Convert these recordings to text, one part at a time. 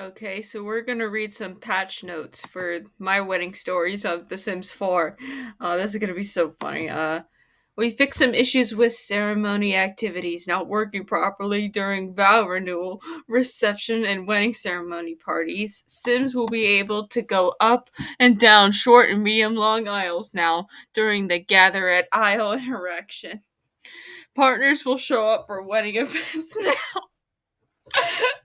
Okay, so we're gonna read some patch notes for my wedding stories of The Sims 4. Uh, this is gonna be so funny. Uh, we fixed some issues with ceremony activities not working properly during vow renewal, reception, and wedding ceremony parties. Sims will be able to go up and down short and medium long aisles now during the gather at aisle interaction. Partners will show up for wedding events now.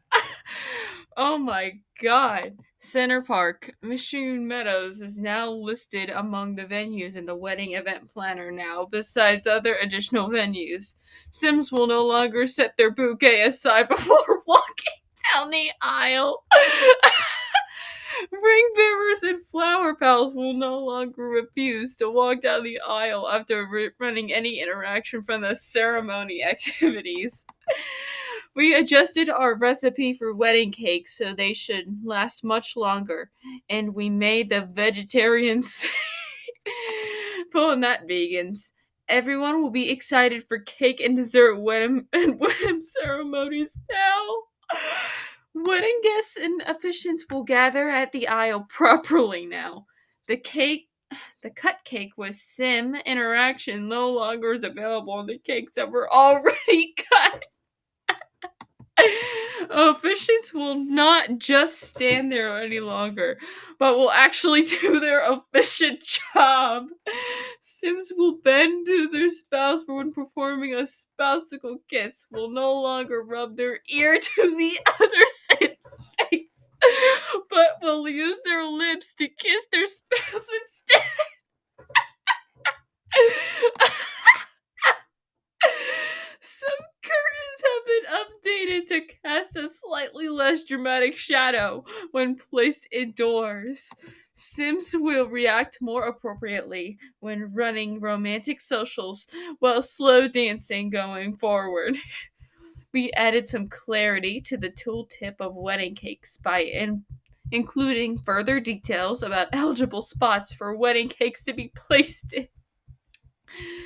Oh my god. Center Park, Mission Meadows is now listed among the venues in the wedding event planner now, besides other additional venues. Sims will no longer set their bouquet aside before walking down the aisle. Ring bearers and flower pals will no longer refuse to walk down the aisle after running any interaction from the ceremony activities. We adjusted our recipe for wedding cakes so they should last much longer, and we made the vegetarians well, not vegans. Everyone will be excited for cake and dessert wedding and wedding ceremonies now. Wedding guests and officiants will gather at the aisle properly now. The cake the cut cake with sim interaction no longer is available on the cakes that were already cut. Officiants will not just stand there any longer, but will actually do their efficient job. Sims will bend to their spouse for when performing a spousical kiss, will no longer rub their ear to the other face, but will use their lips to kiss their spouse instead. Some have been updated to cast a slightly less dramatic shadow when placed indoors. Sims will react more appropriately when running romantic socials while slow dancing going forward. We added some clarity to the tooltip of wedding cakes by in- including further details about eligible spots for wedding cakes to be placed in.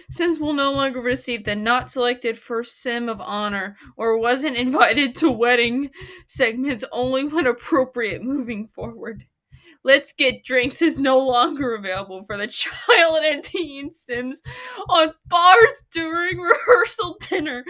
Sims will no longer receive the not selected for Sim of Honor or wasn't invited to wedding segments only when appropriate moving forward. Let's Get Drinks is no longer available for the child and teen Sims on bars during rehearsal dinner,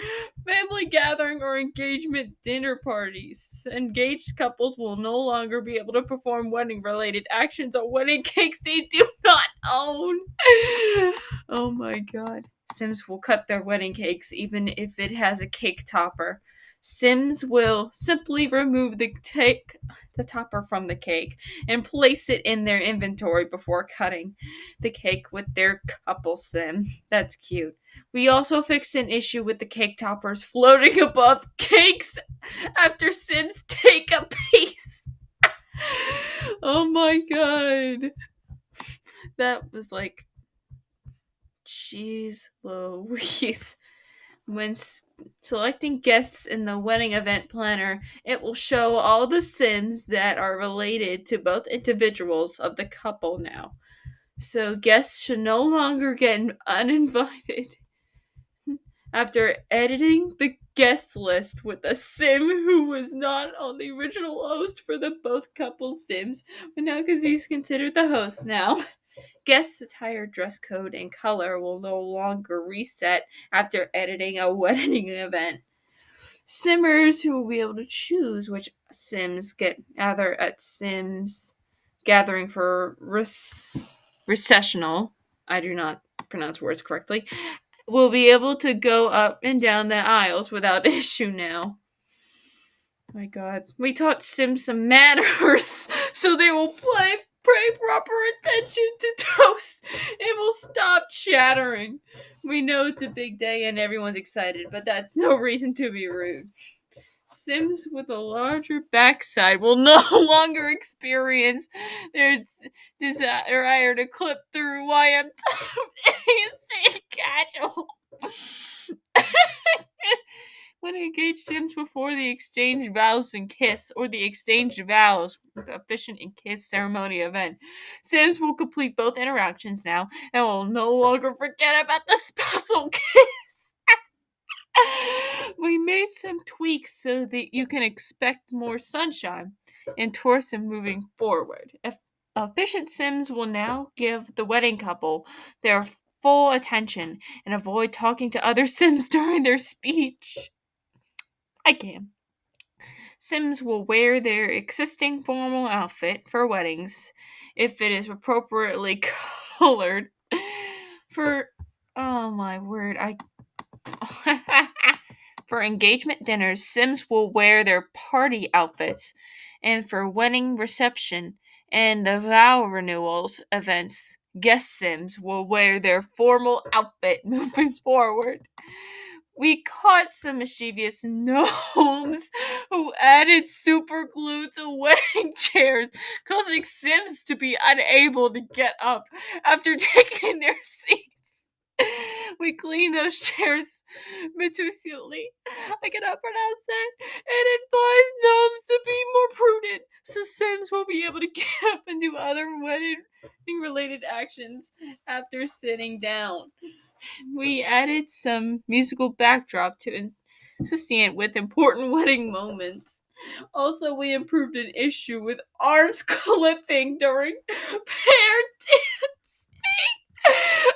family gathering, or engagement dinner parties. Engaged couples will no longer be able to perform wedding related actions on wedding cakes they do not own. oh my god. Sims will cut their wedding cakes even if it has a cake topper. Sims will simply remove the take the topper from the cake and place it in their inventory before cutting the cake with their couple sim. That's cute. We also fixed an issue with the cake toppers floating above cakes after Sims take a piece. oh my god. That was like Jeez Louise. When selecting guests in the wedding event planner, it will show all the Sims that are related to both individuals of the couple now. So guests should no longer get uninvited. After editing the guest list with a sim who was not on the original host for the both couple sims, but now because he's considered the host now. Guest attire, dress code, and color will no longer reset after editing a wedding event. Simmers who will be able to choose which Sims get gather at Sims gathering for res- recessional. I do not pronounce words correctly. Will be able to go up and down the aisles without issue now. My God, we taught Sims some manners, so they will play pay proper attention to toast and will stop chattering. We know it's a big day and everyone's excited, but that's no reason to be rude. Sims with a larger backside will no longer experience their desire to clip through YM casual. When engaged Sims before the exchange mm. vows and kiss or the exchange vows, the efficient and kiss ceremony event. Sims will complete both interactions now and will no longer forget about the spousal kiss. we made some tweaks so that you can expect more sunshine. and towards him moving forward. If efficient Sims will now give the wedding couple their full attention and avoid talking to other Sims during their speech. I can. Sims will wear their existing formal outfit for weddings if it is appropriately colored. For oh my word, I for engagement dinners, Sims will wear their party outfits, and for wedding reception and the vow renewals events, guest Sims will wear their formal outfit moving forward. We caught some mischievous gnomes who added super glue to wedding chairs, causing Sims to be unable to get up after taking their seats. We cleaned those chairs meticulously. I cannot pronounce that. And advised gnomes to be more prudent, so Sims will be able to get up and do other wedding related actions after sitting down we added some musical backdrop to sustain in- with important wedding moments. Also, we improved an issue with arms clipping during pair dancing.